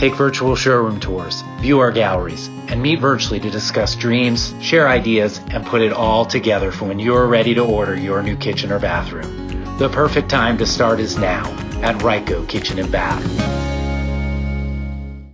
Take virtual showroom tours, view our galleries, and meet virtually to discuss dreams, share ideas, and put it all together for when you're ready to order your new kitchen or bathroom. The perfect time to start is now at Ryko Kitchen and Bath.